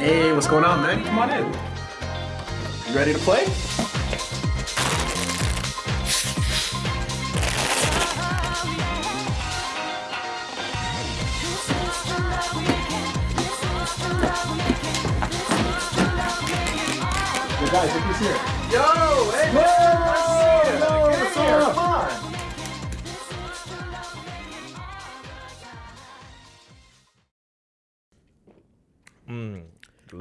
Hey, what's going on, man? Come on in. You ready to play? Yo, guys, look who's here. Yo, hey, man, nice to see you. Yo, Get what's up?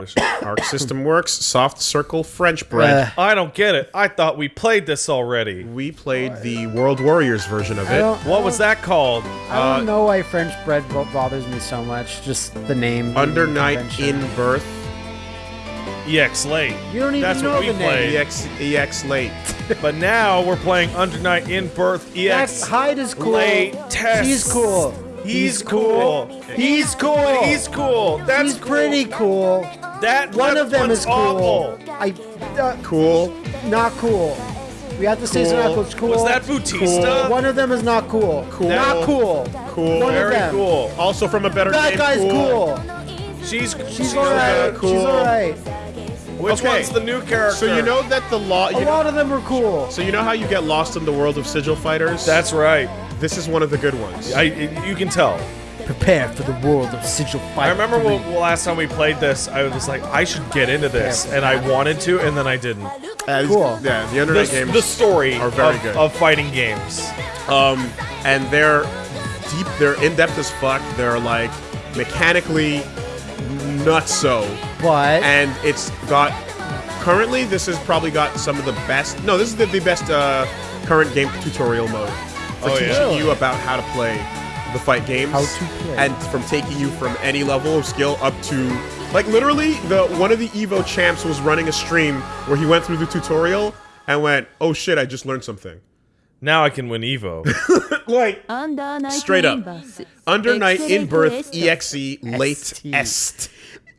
Come on. Arc system works. Soft circle French bread. Uh, I don't get it. I thought we played this already. we played the World Warriors version of it. What was that called? I don't know why French bread bothers me so much. Just the name. Under the night in birth. EX late. You don't even That's know what we the name. EX EX late. But now we're playing Under Night in Birth That's EX. Hyde is cool. Late test. He's cool. He's cool. He's cool. He's cool. That's He's cool. pretty cool. That One of them is cool. awful. I uh, Cool. not cool. We have to say it's not Cool. cool. It's cool. Was that Bautista? One of them is not cool. Cool. Not cool. Cool. One of Very them. cool. Also from a better That name. guy's cool. She's She's alright. cool. She's alright. Which Okay. one's the new character? So you know that the law. A You know, lot of them are cool. so you know how you get lost in the world of sigil fighters. That's right. this is one of the good ones. I you can tell. Prepare for the world of sigil fight. I remember when, last time we played this, I was like, I should get into this, and I wanted to, and then I didn't. Uh, Cool. Yeah, the The, internet games the story are very of, good. of fighting games. um, and they're deep. They're in depth as fuck. They're like mechanically nuts so, But and it's got. Currently, this has probably got some of the best. No, this is the, the best uh, current game tutorial mode for Oh, teaching yeah. you about how to play the fight games. How to play. and from taking you from any level of skill up to like literally the one of the Evo champs was running a stream where he went through the tutorial and went, "Oh shit, I just learned something." Now I can win Evo. Like Straight up. under night in birth exe late ST. est.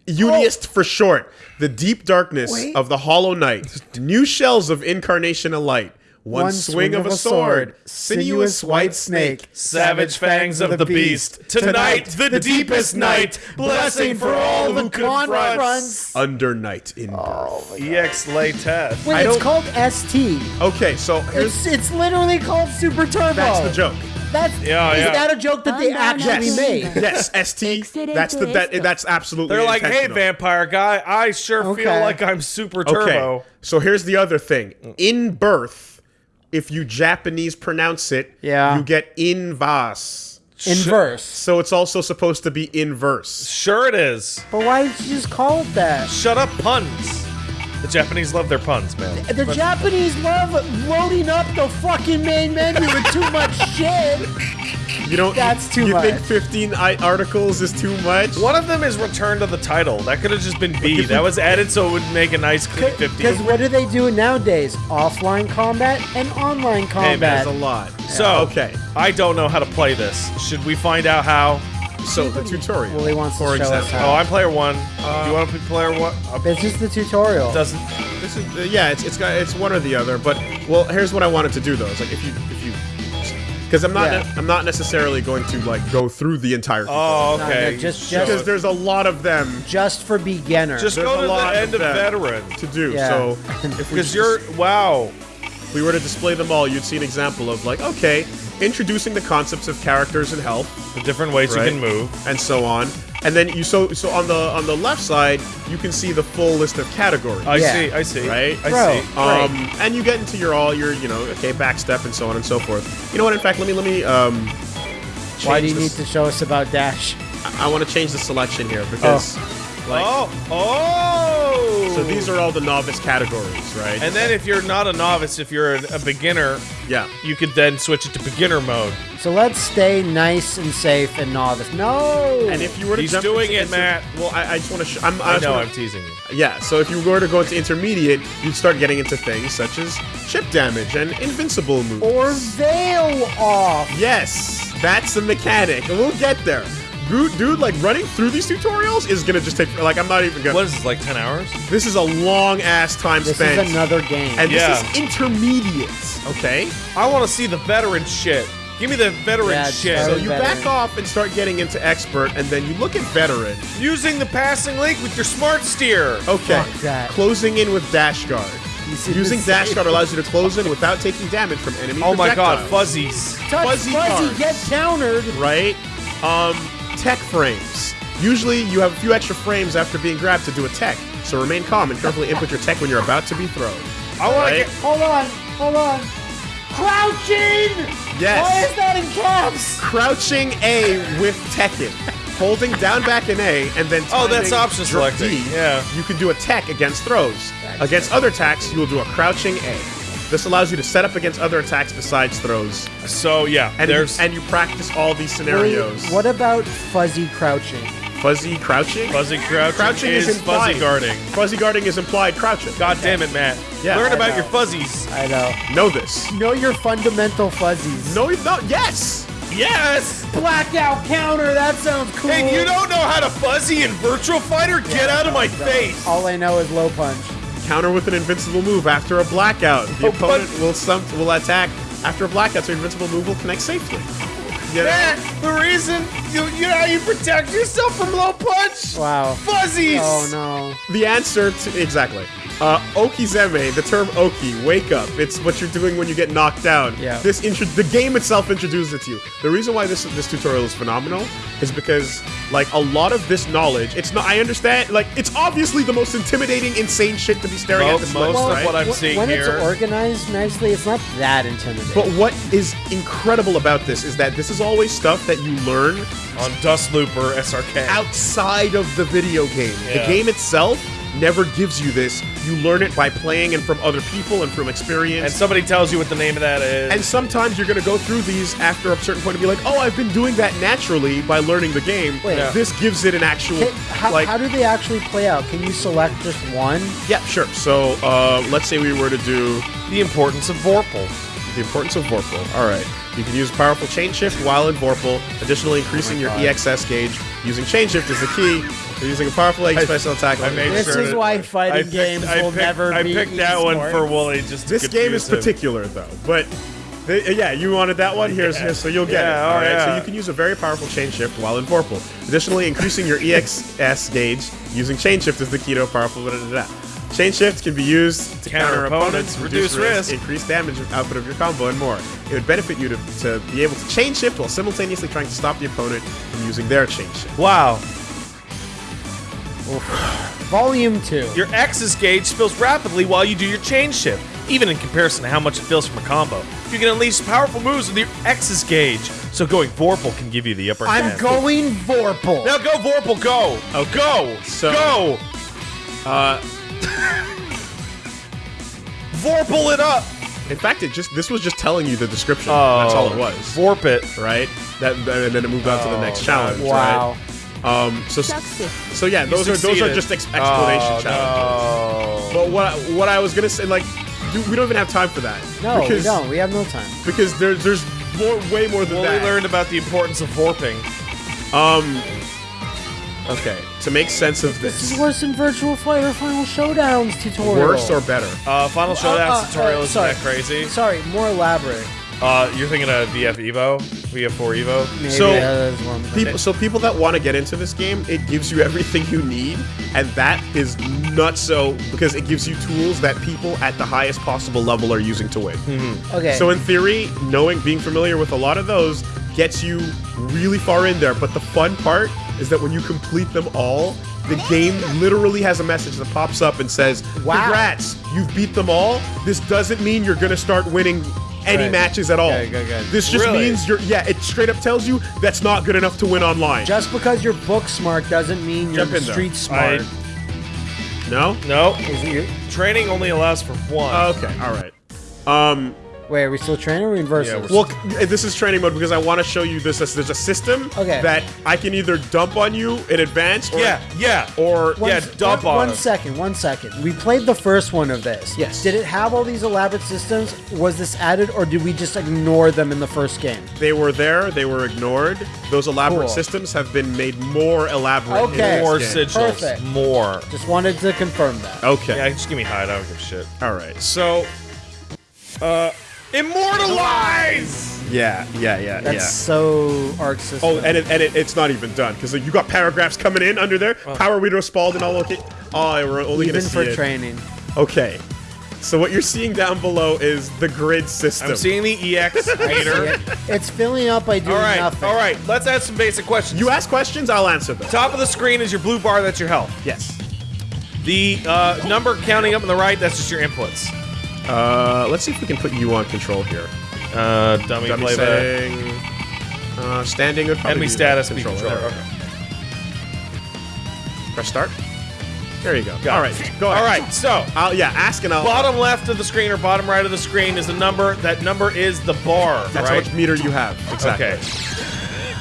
UNIST for short. The deep darkness Wait. of the hollow night. New shells of incarnation alight. One, swing, of a sword. Sinuous white snake. Savage fangs of the beast. Tonight, the deepest night. Blessing for all who confronts. Under night in oh birth. EX lay test. Wait, I it's don't- called ST. Okay, so here's It's it's literally called Super Turbo. that's the joke. That's Yeah, is yeah. that a joke that they actually Yes. made? Yes, ST. That's the that, that's absolutely. They're like, hey, vampire guy, I sure feel like I'm super turbo. Okay, so here's the other thing. Mm. In birth, if you Japanese pronounce it, Yeah. you get invas. Inverse. So it's also supposed to be inverse. Sure it is. But why did you just call it that? Shut up, puns. The Japanese love their puns, man. The Japanese love loading up the fucking main menu with too much shit. You don't. That's too you much. think 15 I- articles is too much? One of them is return to the title. That could have just been B. That was added so it would make a nice clean 50. Because what do they do nowadays? Offline combat and online man, combat. There's a lot. So, okay. I don't know how to play this. Should we find out how? So the tutorial. Well, he wants to for show us example. how. Oh, I'm player one. do you want to be player one? Uh, This is the tutorial. doesn't. This is uh, yeah, it's it's got it's one or the other. But well, here's what I wanted to do though. It's like if you if you because I'm not Yeah. I'm not necessarily going to like go through the entire. tutorial. Oh, okay. no, just- Show because there's a lot of them Just for beginner. just there's go a to lot the end of of veteran. to do. Yeah. So if Because you're wow. if we were to display them all, you'd see an example of like okay, introducing the concepts of characters and health The different ways Right. you can move. and so on. And then you so so on the on the left side, you can see the full list of categories. I Yeah. see. I see. Right? I Bro. see. Um, and you get into your all your you know okay backstep and so on and so forth. You know what? In fact, let me let me um. Why do you change need to show us about Dash? I, want to change the selection here because like oh. Oh. so these are all the novice categories, right? And then if you're not a novice, if you're a, a beginner, yeah, you could then switch it to beginner mode. So let's stay nice and safe and novice. No. and if you were to He's jump doing into it, Matt. Well, I, I just want to. Sh- I'm, I I know wanna- I'm teasing you. Yeah, so if you were to go into intermediate, you'd start getting into things such as chip damage and invincible moves. or veil off. yes, that's the mechanic, and we'll get there. Dude, dude, like running through these tutorials is gonna just take like I'm not even gonna. What is this, like 10 hours? This is a long ass time This spent, is another game. and Yeah. this is intermediate. Okay, I want to see the veteran shit. Give me the veteran Yeah, shit. So you veteran. back off and start getting into expert, and then you look at veteran. Using the passing link with your smart steer. Okay, Fuck that. closing in with dash guard. Using dash guard allows you to close in without taking damage from enemy Oh my god, projectiles. fuzzies. Touch fuzzy fuzzy, cards. get countered. right? Um, tech frames. Usually, you have a few extra frames after being grabbed to do a tech, so remain calm and carefully input your tech when you're about to be thrown. I want Right? to get. Hold on, hold on. Crouching! Yes. Why is that in caps? Crouching A with Tekken. Holding down back in A and then Oh, that's timing option selecting. D, Yeah. You can do a tech against throws. Against other attacks, you will do a crouching A. This allows you to set up against other attacks besides throws, So yeah, and there's and you practice all these scenarios. Wait, what about fuzzy crouching? Fuzzy crouching? fuzzy crouching, Crouching is, is implied. fuzzy guarding. Fuzzy guarding is implied crouching. God damn it, Matt. Yeah, Learn I about know. your fuzzies. I know. Know this. Know your fundamental fuzzies. No, no, yes. Yes. Blackout counter, that sounds cool. And you don't know how to fuzzy in Virtua Fighter? Get out of my face. All I know is low punch. Counter with an invincible move after a blackout. The Oh, opponent but- will some will attack after a blackout, so invincible move will connect safely. You know? Matt, the reason you you know how you protect yourself from low punch? Wow. Fuzzies. Oh no. The answer to exactly. Uh, Okizeme, the term Oki, wake up. It's what you're doing when you get knocked down. Yeah. This intro, the game itself introduces it to you. The reason why this this tutorial is phenomenal is because like a lot of this knowledge, it's not. I understand. Like it's obviously the most intimidating, insane shit to be staring Mo- at this most list, of right? what I'm Wh- seeing when here. it's organized nicely, it's not that intimidating. But what is incredible about this is that this is always stuff that you learn on Dust Looper SRK. outside of the video game. Yeah. The game itself never gives you this. You learn it by playing and from other people and from experience. And somebody tells you what the name of that is. And sometimes you're gonna go through these after a certain point and be like, "Oh, I've been doing that naturally by learning the game." Wait. Yeah. This gives it an actual Can- how, like. how do they actually play out? Can you select just one? yeah, sure. So uh, let's say we were to do the importance of Vorpal. the importance of Vorpal. All right, you can use powerful chain shift while in Vorpal. Additionally, increasing your EXS gauge using chain shift is the key. You're using a powerful egg I- special attack. I on made This sure is that- why fighting I picked- games I will picked- never I be I picked that one for Wooly just to This game is him. particular though, but the, yeah, you wanted that one. Here's, Yeah. here's so you'll get Yeah, it. oh, All right, so you can use a very powerful chain shift while in Vorpal. Additionally, increasing your EXS gauge using chain shift is the key to a powerful. Da, da, da. Chain shift can be used to counter, Counter opponents, opponents, reduce, reduce risk, risk. increase damage output of your combo, and more. It would benefit you to, to be able to chain shift while simultaneously trying to stop the opponent from using their chain shift. Wow. Volume 2. Your X's gauge spills rapidly while you do your chain shift, even in comparison to how much it feels from a combo. You can unleash powerful moves with your X's gauge, so going Vorpal can give you the upper I'm hand. going Vorpal. Now go Vorpal, go! Oh, Go! so- go! Uh, Vorpal it up! in fact, it just this was just telling you the description. Oh, That's all it was. Vorp it. right? That and then it moved on to the Oh, next challenge. Wow. Right? Um. So so yeah, those are those are just ex- explanation Oh, challenges. no. But what what I was gonna say, like, dude, we don't even have time for that. No, because, we don't. We have no time. Because there's there's more, way more than Wooly that. learned about the importance of Vorping. Um. Okay, to make sense of This this, is worse than Virtua Fighter Final Showdowns tutorial. worse or better? Uh, Final Showdown uh, tutorial uh, isn't sorry. that crazy. Sorry, more elaborate. Uh, you're thinking of VF Evo? VF4 Evo? Maybe So, that is one. People, so people that want to get into this game, it gives you everything you need, and that is not so because it gives you tools that people at the highest possible level are using to win. Okay. So in theory, knowing, being familiar with a lot of those gets you really far in there. But the fun part is that when you complete them all, the game literally has a message that pops up and says, Wow. "Congrats, you've beat them all. This doesn't mean you're gonna start winning." Any Right. matches at all. Okay, good, good. This just Really? means you're yeah, it straight up tells you that's not good enough to win online. just because you're book smart doesn't mean you're in there. street smart. no? No. Is it your- Training only allows for one. Okay, all right. Um Wait, are we still training or are we in versus? Yeah, Well, this is training mode because I want to show you this. as There's a system Okay. that I can either dump on you in advance, or, yeah, yeah. or one, yeah, dump one, on One him. second, one second. We played the first one of this. Yes. Did it have all these elaborate systems? Was this added, or did we just ignore them in the first game? they were there, they were ignored. Those elaborate Cool. systems have been made more elaborate. Okay. More game. sigils. Perfect. More. Just wanted to confirm that. Okay. Yeah, just give me hide. I don't give a shit. All right. So uh, Immortalize! Yeah, yeah, yeah, That's yeah. so Arc System. Oh, and, it, and it, it's not even done because you got paragraphs coming in under there. Power Reader Spalding all okay. Oh, we're only even gonna see for it. training. Okay. So what you're seeing down below is the grid system. I'm seeing the EX meter. It- it's filling up by doing all right, nothing. all right. Let's ask some basic questions. You ask questions, I'll answer them. Top of the screen is your blue bar. That's your health. Yes. The uh, number counting up on the right. That's just your inputs. Uh, let's see if we can put you on control here. Uh, dummy, Dummy playback. setting. Uh, standing would probably Enemy be status, the be controller. controller. There, Okay. Press start. There you go. Got all it. right, go All ahead. right. So I'll, yeah, ask and I'll. bottom left of the screen or bottom right of the screen is the number. That number is the bar. That's how much meter you have. Exactly. Okay.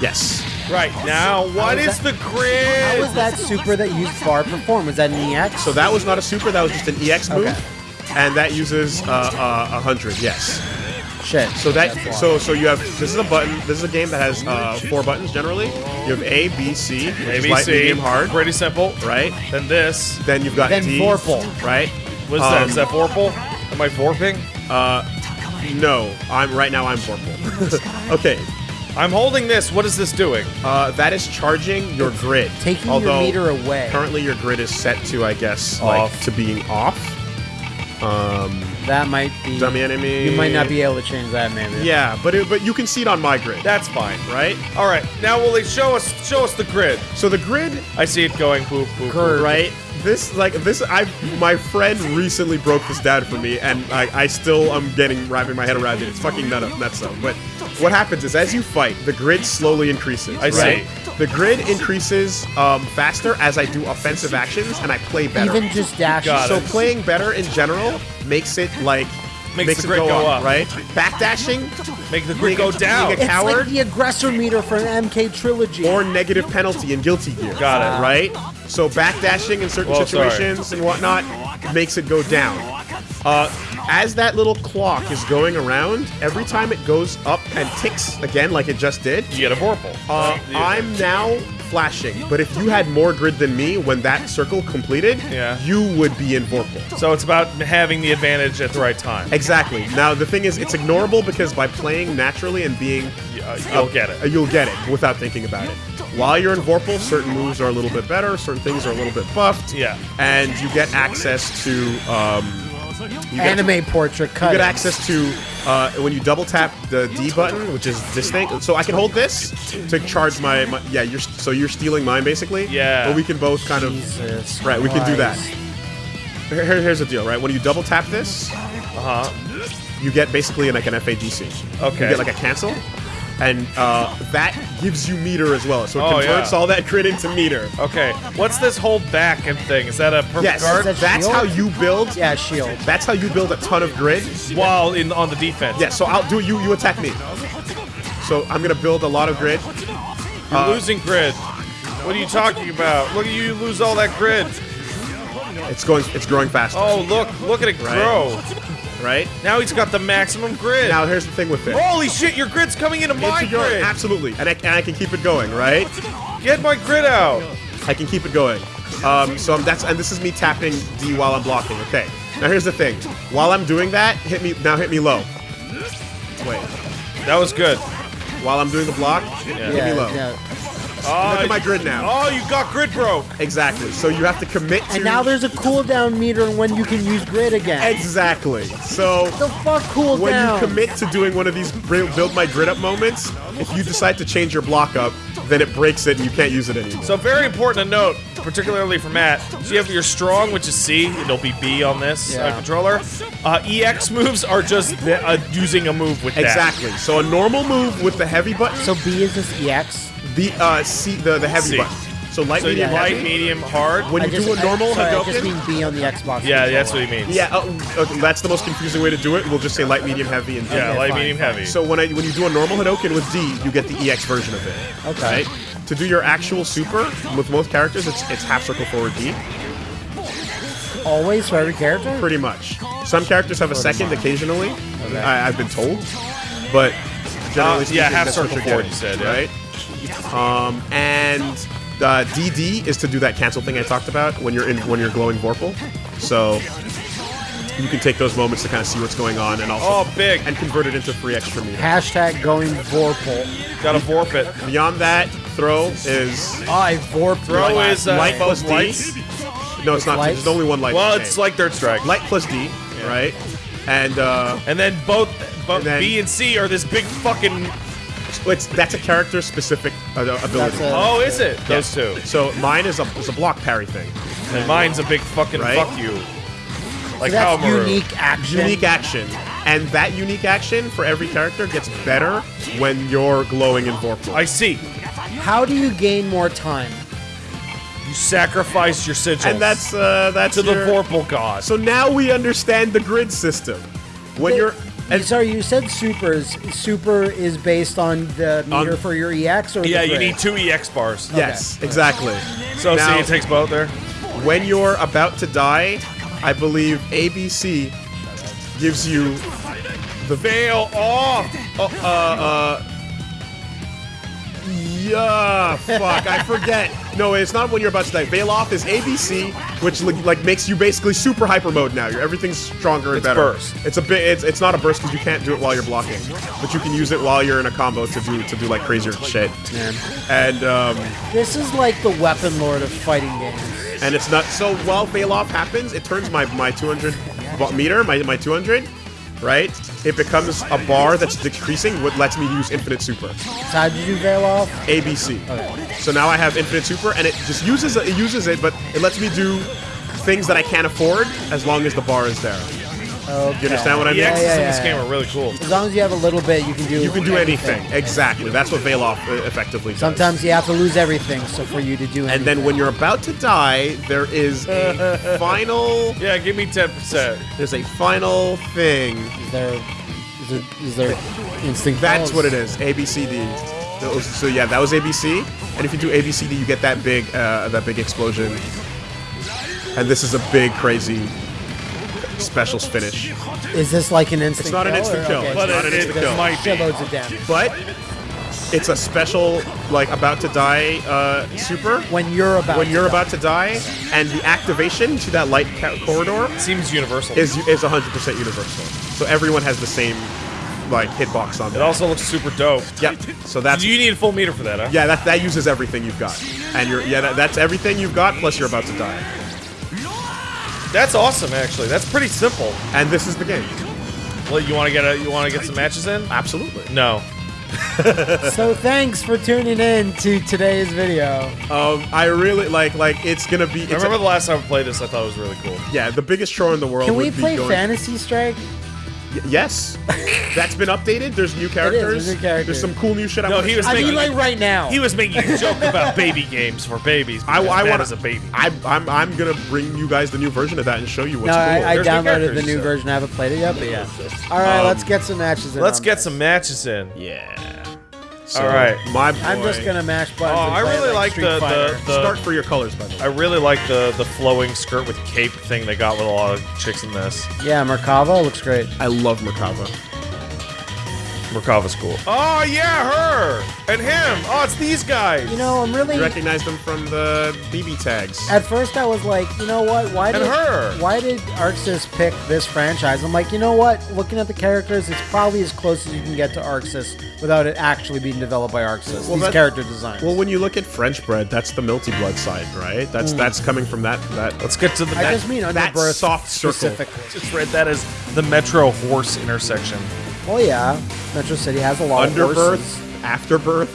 Yes. Right now, what was is the grid? How was that super that used bar perform? Was that an EX? So that was not a super. That was just an EX move, Okay. And that uses uh, uh, a hundred. Yes. Shit. So that so so you have this is a button. This is a game that has uh, four buttons generally. You have A, B, C, which is light, ABC, medium, hard, Pretty simple. right? Then this. Then you've got Then D, Vorpal. right? What's that? Um, Is that Vorpal? Am I Vorping? No, I'm right now. I'm Vorpal. okay, I'm holding this. What is this doing? uh, that is charging your grid. taking Although your meter away. currently your grid is set to, I guess, Off. like to being off. Um, That might be. dummy enemy. You might not be able to change that, maybe. Yeah, but it, but you can see it on my grid, That's fine. right? All right. Now, will they show us show us the grid? So the grid I see it going boop boop. boop. Curve. right? This like this I my friend recently broke this down for me and I, I still am getting wrapping my head around it. It's fucking nut up nuts though. But what happens is as you fight, the grid slowly increases. I right? see. The grid increases um, faster as I do offensive actions and I play better. Even just dashing. Got so it. playing better in general makes it like Makes the it grid go up. right? Backdashing Make the grid Being go down. being a it's like the aggressor meter for an MK trilogy. or negative penalty in Guilty Gear. Got it. Right? So backdashing in certain Well, sorry. situations and whatnot makes it go down. Uh, as that little clock is going around, every time it goes up and ticks again like it just did, You get a Vorpal. uh, Right? I'm now flashing. But if you had more grid than me when that circle completed, Yeah. you would be in Vorpal. So it's about having the advantage at the right time. Exactly. Now the thing is, it's ignorable because by playing naturally and being Uh, you'll get uh, it. You'll get it without thinking about it. While you're in Vorpal, certain moves are a little bit better, certain things are a little bit buffed. Yeah. And you get access to um, get, Anime portrait you get access to uh, when you double tap the D button, which is this thing. So I can hold this to charge my, my yeah. You're so you're stealing mine basically. Yeah. But we can both kind of Jesus right. We can do that. Here- here- here's the deal, right? When you double tap this, Uh huh. you get basically like an FADC. Okay. You get like a cancel, and uh, that gives you meter as well. So it Oh, converts yeah. all that grid into meter. Okay. What's this whole back and thing? Is that a perfect Yes, guard? that that's shield? how you build. Yeah, shield. That's how you build a ton of grid. While in on the defense. Yeah. So I'll do you. You attack me. So I'm gonna build a lot of grid. You're Uh, losing grid. What are you talking about? Look at you lose all that grid. It's going. It's growing faster. Oh, look, look at it grow. Right. Now he's got the maximum grid. Now here's the thing with it. Holy shit, your grid's coming into my Into your- grid. absolutely, and I, and I can keep it going. Right. Get my grid out. I can keep it going. Um, so I'm, that's and this is me tapping D while I'm blocking. Okay. Now here's the thing. While I'm doing that, hit me now. Hit me low. Wait. That was good. While I'm doing the block, hit me low. yeah. Oh, Look at my grid now. Oh, you got grid broke. Exactly. So you have to commit to. And now there's a cooldown meter on when you can use grid again. Exactly. So the fuck cooldown? when you commit to doing one of these build my grid up moments, if you decide to change your block up, then it breaks it and you can't use it anymore. So very important to note, particularly for Matt. So you have your strong, which is C. It'll be B on this uh, controller. Uh, EX moves are just uh, using a move with that. Exactly. So a normal move with the heavy button, So B is this EX? The uh, C, the the heavy C. button. So light, So you medium, light, heavy. medium, hard. When I you just, do a normal I, sorry, I just mean B on the Xbox. Yeah, controller. that's what he means. yeah, uh, okay, that's the most confusing way to do it. We'll just say light, medium, heavy, and D. Yeah, Okay, light, fine, medium, fine. heavy. So when I when you do a normal Hadoken with D, you get the EX version of it. Okay. Right? To do your actual super with most characters, it's it's half circle forward D. Always for every character? Pretty much. Some characters have a second occasionally. I, I've been told, but generally Uh, speaking, yeah, half that's what circle you're forward, getting, you said, yeah. Right? Um, and uh, DD is to do that cancel thing I talked about when you're in when you're glowing Vorpal. So you can take those moments to kind of see what's going on and also Oh, big. and convert it into free extra meter. Hashtag going Vorpal. Gotta warp it. Beyond that, throw is I Vorp. Throw is uh, light plus both D. lights. No, it's not. lights? There's only one light. Well, it's like Third Strike. light plus D, right? And uh, And then both, both And then- B and C are this big fucking. It's that's a character specific uh, ability. That's a- Oh, is it? Those two. So mine is a is a block parry thing. And mine's a big fucking Right? fuck you. Like That's Hamaru. unique action. Unique action, and that unique action for every character gets better when you're glowing in Vorpal. I see. How do you gain more time? You sacrifice your sigils. and that's uh, that's to the your- Vorpal god. So now we understand the grid system. When you're And sorry, you said supers. Super is based on the meter On- for your EX or yeah, the you grid? need two EX bars. yes, exactly. So Now- see, it takes both there. when you're about to die, I believe ABC gives you the Veil off. uh uh yeah fuck I forget no it's not when you're about to die Veil off is ABC which like, like makes you basically super hyper mode now You're, everything's stronger and It's better burst. it's a bit it's, it's not a burst because you can't do it while you're blocking but you can use it while you're in a combo to do to do like crazier shit Man. and um This is like the weapon lord of fighting games. and it's not so while veil off happens it turns my my 200 meter my, my 200 right? It becomes a bar that's decreasing what lets me use infinite super. So how did you veil off? abc so now i have infinite super and it just uses it uses it but it lets me do things that i can't afford as long as the bar is there Okay. you understand what i mean X's yeah, in yeah, this yeah. game are really cool. As long as you have a little bit, you can do. you can do anything exactly that's what veil off uh, effectively does Sometimes you have to lose everything, so for you to do. and then when you're about to die there is a final Yeah, give me 10%. there's a final thing is there, is there, is there instinct? That's balls? what it is. ABCD. Those- So yeah, that was ABC. And if you do ABCD, you get that big, uh, that big explosion. And this is a big, crazy specials finish. Is this like an instant? It's not an instant kill. okay, It's But not it, an instant kill. might be. shitloads of damage. But it's a special, like about to die uh, super. When you're about When to you're die. about to die, and the activation to that light ca- corridor Seems universal. is is 100% universal. So everyone has the same like hitbox on it them. also looks super dope. Yep. So that's You need a full meter for that, huh? Yeah, that, that uses everything you've got. And you're yeah, that, that's everything you've got plus you're about to die. That's awesome, actually. That's pretty simple. And this is the game. Well, you want to get a, you want to get some matches in? Absolutely. No. So thanks for tuning in to today's video. Um, I really like like it's gonna be. I It's remember a- the last time I played this, I thought it was really cool. yeah, the biggest chore in the world. Can we be play going, Fantasy Strike? Y- yes, that's been updated. There's new characters. new characters. There's some cool new shit. I No, wanna he was try. I mean, making- like right now. He was making a joke about baby games for babies. I, I want as a baby. I, I'm I'm gonna bring you guys the new version of that and show you what's no, cool. I, I There's new downloaded the new so- version. I haven't played it yet, but yeah. All right, Um, let's get some matches in. Let's get this. some matches in. yeah. So, All right. my boy. I'm just gonna mash Oh, buttons. and I really like like the, Fighter. the, the start for your colors, by the way. I really like the the flowing skirt with cape thing they got with a lot of chicks in this. Yeah, Merkava looks great. I love Merkava. Merkava's cool. Oh yeah, her and him. Oh, it's these guys. You know, I'm really. You recognize them from the BB tags. At first, I was like, you know what? Why And did her. why did ArcSys pick this franchise? I'm like, you know what? Looking at the characters, it's probably as close as you can get to ArcSys without it actually being developed by ArcSys. Well, These that- character designs. Well, when you look at French bread, that's the Melty Blood side, right? That's hmm. that's coming from that that. Let's get to the. I that- just mean that underbirth soft circle. specifically. just read that as the Metro Horse intersection. Oh yeah, Metro City has a lot Underbirth, of horses. Afterbirth,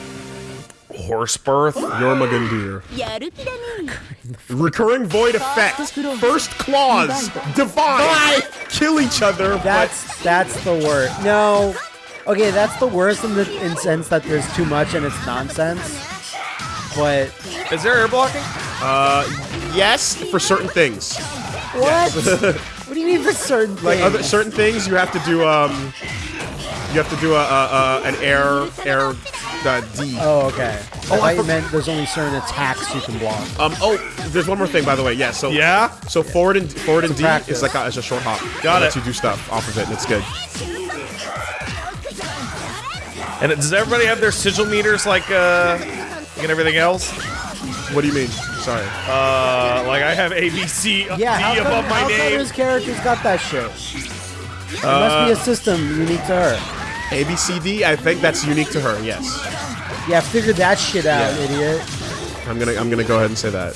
Horsebirth, Yormagundir. Recurring void effect. First claws. Divine. Kill each other. That's that's the worst. No. Okay, that's the worst in the in sense that there's too much and it's nonsense. But is there air blocking? Uh, yes, for certain things. What? Yes. what do you mean for certain things? Like other, certain things, you have to do um, you have to do a, a, a an air air uh, D. Oh, okay. I I thought meant there's only certain attacks you can block. Um. Oh, there's one more thing, by the way. Yeah. So Yeah. So forward and forward and D practice. is like a, is a short hop. Got lets it. you do stuff off of it, and it's good. And it- does everybody have their sigil meters like uh, and everything else? What do you mean? Sorry. Uh, like I have ABC Yeah, how D come, my how come name. his character's got that shit? There must Uh, be a system unique to her. A B C D. I think that's unique to her. Yes. Yeah, figure that shit out, Yeah. idiot. I'm gonna I'm gonna go ahead and say that.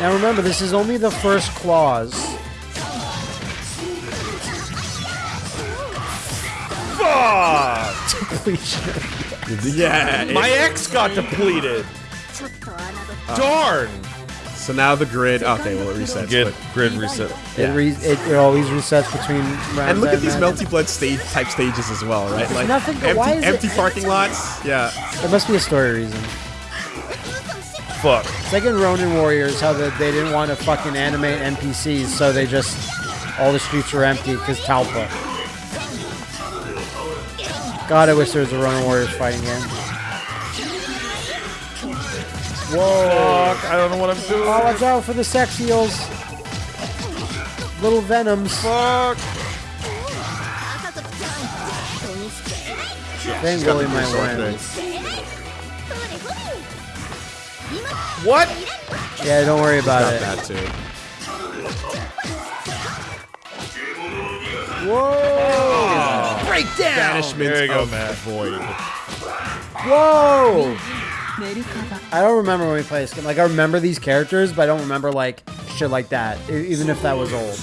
Now remember, this is only the first clause. Fuck! Completion. Yeah. My ex got depleted. Darn. So now the grid. Okay, well it resets. Good but- grid reset. It, re- it, it always resets between rounds. And look at these imagine. melty blood stage type stages as well, right? Like nothing- empty, why is it- empty parking lots. Yeah. There must be a story reason. Fuck. It's like in Ronin Warriors, how the, they didn't want to fucking animate NPCs, so they just all the streets were empty because Talpa. God, I wish there was a Ronin Warriors fighting game. Whoa! Fuck. I don't know what I'm doing. Oh, watch out for the sex eels. Little venoms. Fuck. Then Willie might win. What? Yeah, don't worry about it. that too. Whoa! Oh. Breakdown! Banishment There you go, of Matt. void. Whoa! I don't remember when we played this game. Like, I remember these characters, but I don't remember, like, shit like that, even if that was old.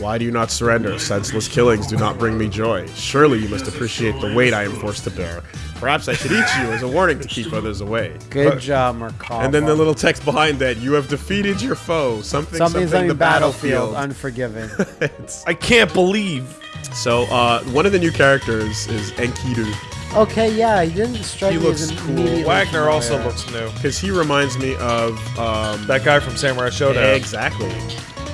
Why do you not surrender? Senseless killings do not bring me joy. Surely you must appreciate the weight I am forced to bear. Perhaps I should eat you as a warning to keep others away. Good job, Merkava. And then the little text behind that: "You have defeated your foe. Something, Something, something, something the battlefield. battlefield." Unforgiven. I can't believe. so, uh, one of the new characters is Enkidu, okay, yeah, he didn't strike He me looks an cool. immediately Wagner also familiar. looks new. because he reminds me of um, That guy from Samurai Shodown exactly.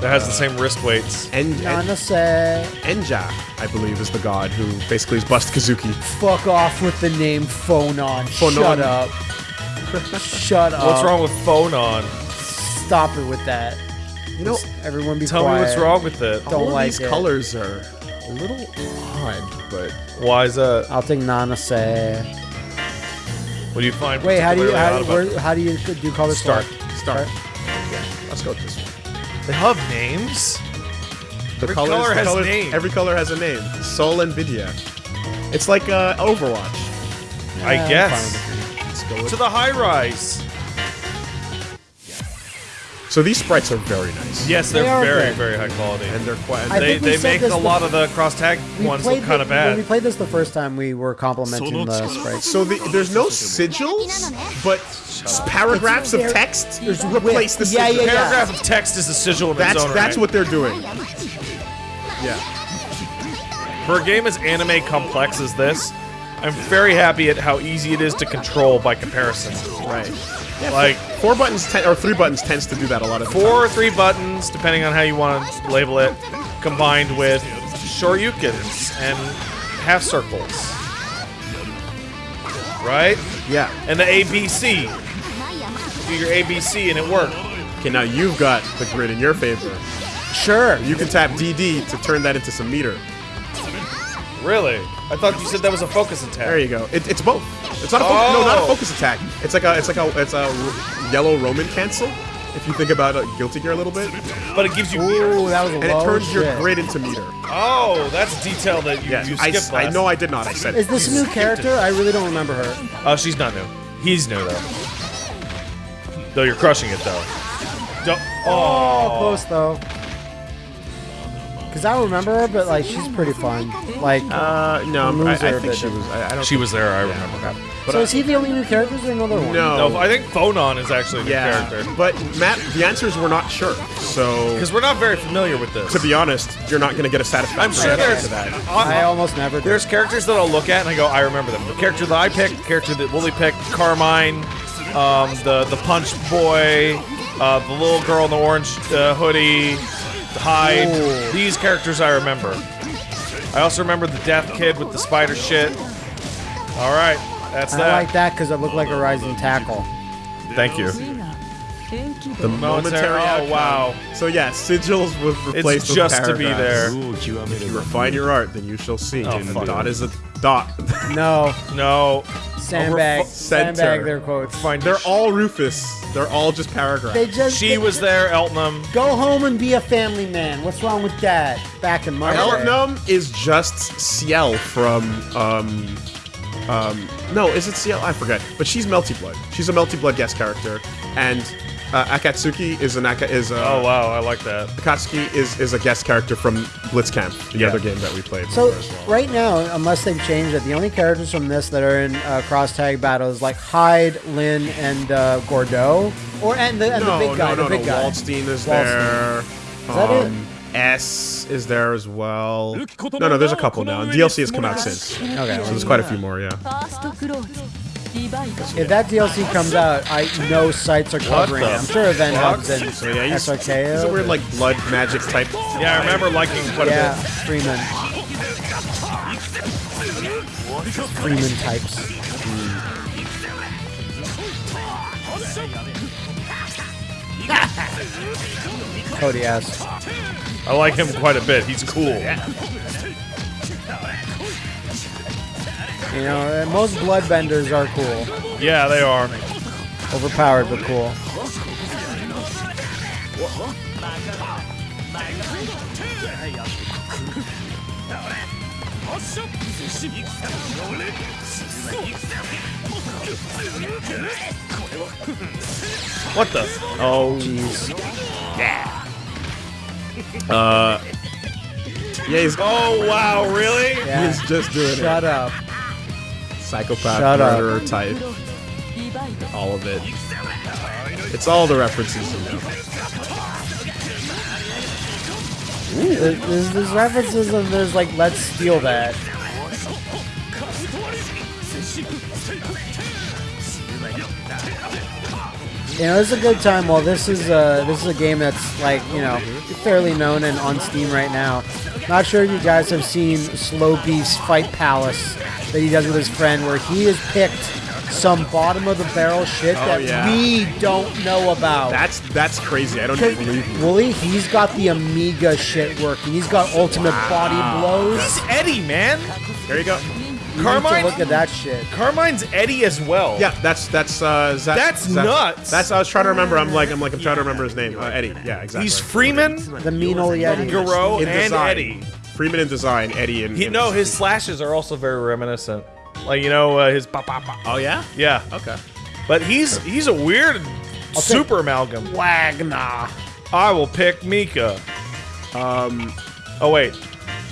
that has the same wrist weights. En- En- Nanase. Enja, I believe, is the god who basically is Bust Kazuki. Fuck off with the name Phonon. Shut Phonon. up. Shut up. What's wrong with Phonon? Stop it with that. You know, Everyone be Tell quiet. me what's wrong with it. Don't all of like these it. colors are a little odd, but Why is that? I'll take Nanase. What do you find? Wait, how do you how, about where, how do you do color start, swap? start. Yeah, let's go with this one. They have names. The Every colors, color the has a colors- name. Every color has a name. Soul and Vidya. It's like uh, Overwatch. I Yeah, I'm guess. Let's go with To the high rise. So these sprites are very nice. Yes, they're They very, good. very high quality. And they're quite. I they they make a lot of the cross tag ones played look kind of the- When bad. we played this the first time, we were complimenting the sprites. so the, there's no sigils, but s- paragraphs of text there's replace the yeah, sigil. yeah, yeah. Paragraph of text is a sigil in That's its own that's right. what they're doing. Yeah. For a game as anime complex as this, I'm very happy at how easy it is to control by comparison. Right. Like Four buttons ten, or three buttons tends to do that a lot of four or three buttons, depending on how you want to label it, combined with shoryukens and half circles. Right? Yeah. And the ABC. Do your ABC and it worked. Okay, now you've got the grid in your favor. Sure. You can tap DD to turn that into some meter. Really? I thought you said that was a focus attack. There you go. It, it's both. It's not a fo- no, not a Oh. focus attack. It's like a it's like a it's a r- yellow Roman cancel. If you think about uh, Guilty Gear a little bit, But it gives you Ooh, that was a and low it turns shit. your grid into meter. Oh, that's a detail that you, Yeah, you I, skipped s- I last. know I did not. I said Is this a new character? I really don't remember her. Oh, she's not new. He's new though. Though you're crushing it though. Don't, Oh, oh, close though. Cause I remember her, but like she's pretty fun. Like, Uh, no, Lose I, I her a think bit she was. I, I don't. She was there. I remember. But so I- is he the only new character? Or is there another one? no, No, I think Phonon is actually the yeah. character But Matt, the answers were not sure. So because we're not very familiar with this. to be honest, you're not going to get a satisfactory I'm sure answer there's to that. I almost never. Did. there's characters that I'll look at and I go, I remember them. The character that I picked, the character that Wooly picked, Carmine, um, the the Punch Boy, uh, the little girl in the orange uh, hoodie, Hyde. Ooh. These characters I remember. I also remember the Death Kid with the spider shit. All right, that's I that. I like that because it looked like a rising tackle. Thank you. The Momentary- momentary. oh, outcome. wow. So yeah, sigils was replaced It's with just to be paragraphs. there. If you refine your art, then you shall see. Oh, and fuck. dot is a dot. No, No. sandbag, sandbag their quotes. Fine. They're all Rufus. They're all just paragraphs. They just She they- was there, Eltnum. go home and be a family man. What's wrong with that? Back in my. Eltnum is just Ciel from um um no, is it Ciel? I forget. But she's Melty Blood. She's a Melty Blood guest character, and uh, Akatsuki is an Aka is a, Oh wow, I like that. Akatsuki is is a guest character from Blitzkampf, the Yeah. other game that we played. So well. right now, unless they've changed it, the only characters from this that are in uh, cross tag battles like Hyde, Linne, and uh, Gordeau, or and the and no, the big guy, no, no, the big no. guy. Waldstein is Waldstein. there. that it? um, S is there as well. No, no, there's a couple now. DLC has come out since, Okay, so there's quite a few more. Yeah. If that DLC comes out, I know sites are covering it. I'm sure Event Hubs and yeah, yeah, SRKO. It's a weird, like, blood magic type. Yeah, I remember liking quite yeah, a bit. Freeman. Freeman types. Hmm. Cody asked. I like him quite a bit. He's cool. You know, uh, most bloodbenders are cool. Yeah, they are. Overpowered, but cool. What the? Oh, Jeez. Yeah. uh, yeah, he's Oh wow, really? Yeah. he's just doing Shut it. Shut up psychopath Shut murderer up. type. All of it. It's all the references you know. There's, there's, there's references of there's like, let's steal that. You know, it's a good time. While this is a this is a game that's like you know fairly known and on Steam right now, not sure if you guys have seen Slow Beast Fight Palace that he does with his friend, where he has picked some bottom of the barrel shit Oh, that yeah. we don't know about. That's that's crazy. I don't even believe you. Wooly, he's got the Amiga shit working. He's got ultimate body blows. It's Eddie, man. There you go. You need to Carmine- look at that shit. Carmine's Eddie as well. Yeah, that's that's uh, Zach, That's Zach- nuts. That's I was trying to remember. I'm like I'm like I'm trying to remember his name. Uh, Eddie. Yeah, exactly. He's Freeman, The mean old Eddie, Garou, in and design. Eddie. Freeman in design. Eddie in. He, in no, his slashes are also very reminiscent. Like you know, uh, his pop, pop, pop. Oh yeah. Yeah, Okay. but he's he's a weird super amalgam. Wagner. I will pick Mika. Um. Oh wait,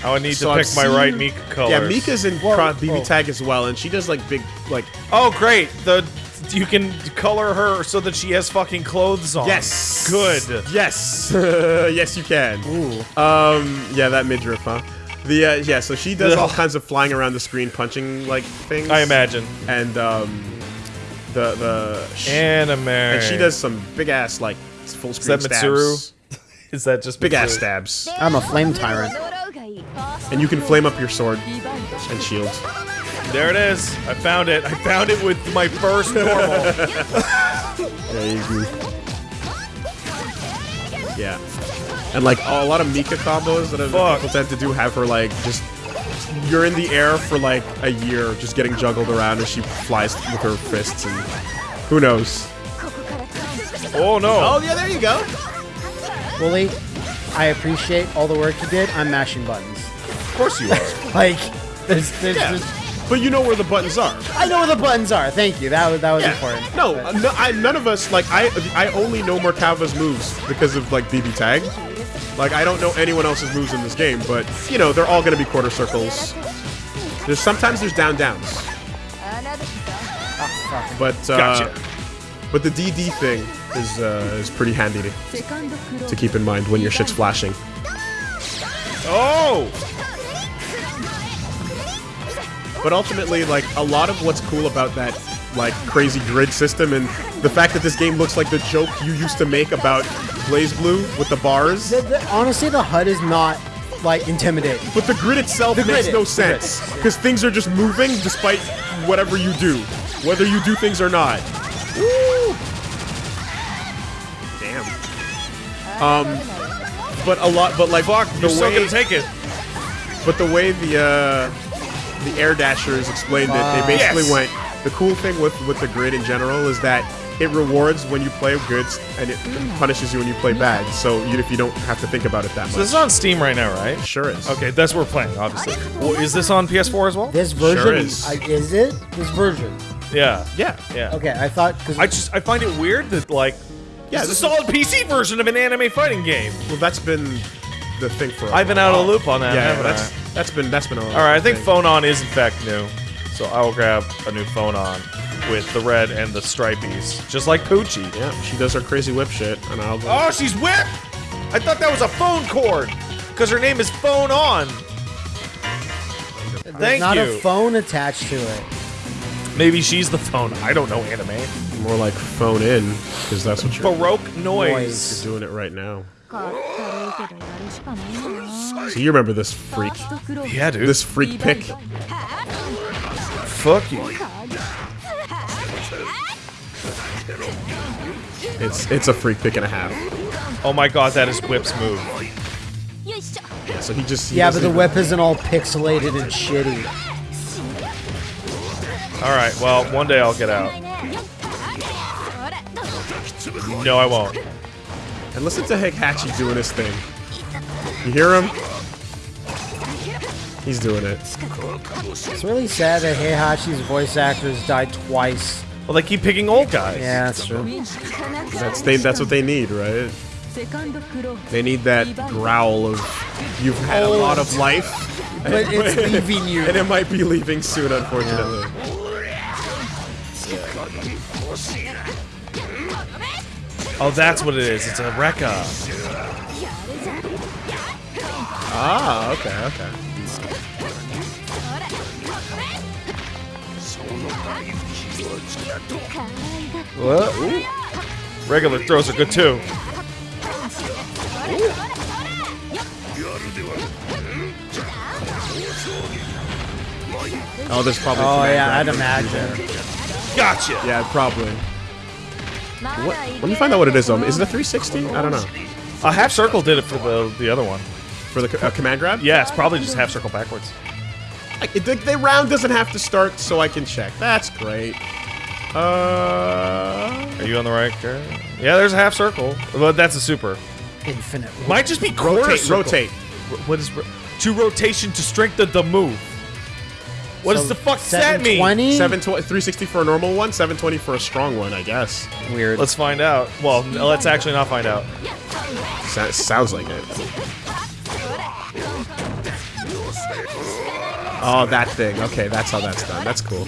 I would need So to I've pick my seen- right Mika colors. Yeah, Mika's in Whoa, Cro- BB. Tag as well, and she does like big like. Oh great, the you can color her so that she has fucking clothes on. Yes. good. Yes. yes, you can. Ooh. Um. Yeah, that midriff, huh? The uh, yeah. So she does all kinds of flying around the screen, punching like things. I imagine. And um, the the sh- Anime. and she does some big ass like full screen Is that stabs. Mitsuru? Is that just Big ass stabs, I'm a flame tyrant. And you can flame up your sword and shield. There it is. I found it. I found it with my first normal. yeah. And like a lot of Mika combos that Fuck. people tend to do have her like just you're in the air for like a year, just getting juggled around as she flies with her fists and who knows. Oh no! Oh yeah, there you go. Wooly, I appreciate all the work you did. I'm mashing buttons. Of course you are. like, there's, there's, yeah. there's, but you know where the buttons are. I know where the buttons are. Thank you. That was that was yeah. important. No, no I, none of us like I. I only know Merkava's moves because of like BB Tag. Like I don't know anyone else's moves in this game, but you know they're all gonna be quarter circles. There's sometimes there's down downs. Ah, but uh, gotcha. but the DD thing is, uh, is pretty handy to, to keep in mind when your shit's flashing. Oh! But ultimately, like, a lot of what's cool about that, like, crazy grid system and the fact that this game looks like the joke you used to make about BlazBlue with the bars. The, the, honestly, the HUD is not, like, intimidating. But the grid itself the makes grid no sense. Because things are just moving despite whatever you do. Whether you do things or not. Um, but a lot, but like Fuck. the You're still way, gonna take it. but the way the uh, the air dashers explained it. They basically Yes. went. The cool thing with with the grid in general is that it rewards when you play good and it punishes you when you play bad. So you, if you don't have to think about it that much. So this is on Steam right now, right? sure is. Okay, that's what we're playing, obviously. Well, is this on PS4 as well? This version is. I, is it? This version. Yeah. Yeah. Yeah. Okay, I thought because I just I find it weird that like Yeah, yeah, it's a solid PC version of an anime fighting game. Well, that's been the thing for. a I've been out of the loop on that, Yeah, haven't that's I? that's been that's been a All right, I think thing. Phonon is in fact new, so I will grab a new Phonon with the red and the stripies, just like Poochie. Yeah, she does her crazy whip shit, and I'll. Oh, she's whip! I thought that was a phone cord because her name is Phonon. there's Thank not you. a phone attached to it. Maybe she's the phone. I don't know anime. More like phone in, because that's what you're. Baroque noise. You're doing it right now. So you remember this freak? Yeah, dude. This freak pick. Fuck you. It's it's a freak pick and a half. Oh my god, that is Whip's move. Yeah, so he just. He yeah, but the whip isn't all pixelated and shitty. All right, well, one day I'll get out. No, I won't. And listen to Heihachi doing his thing. You hear him? He's doing it. It's really sad that Heihachi's voice actors died twice. Well, they keep picking old guys. Yeah, that's true. That's, they, that's what they need, right? They need that growl of, you've had a oh. lot of life. But it's leaving you. And it might be leaving soon, unfortunately. Yeah. Oh, that's what it is. It's a Rekka. Ah, okay, okay. Regular throws are good too. Oh, there's probably. Oh yeah, I'd imagine. Gotcha. Yeah, probably. What? Let me find out what it is. Um, is it a 360? I don't know. A uh, half circle did it for the the other one. For the uh, command grab? Yeah, it's probably just half circle backwards. I, the, the, round doesn't have to start, so I can check. That's great. Uh, are you on the right curve? Yeah, there's a half circle, but that's a super. Infinite. Might just be rotate. Rotate. What is ro to rotation to strengthen the move? What does the fuck does that mean? 720? 720, 360 for a normal one, 720 for a strong one, I guess. Weird. Let's find out. Well, n- let's actually not find out. So- sounds like it. Oh, that thing. Okay, that's how that's done. That's cool.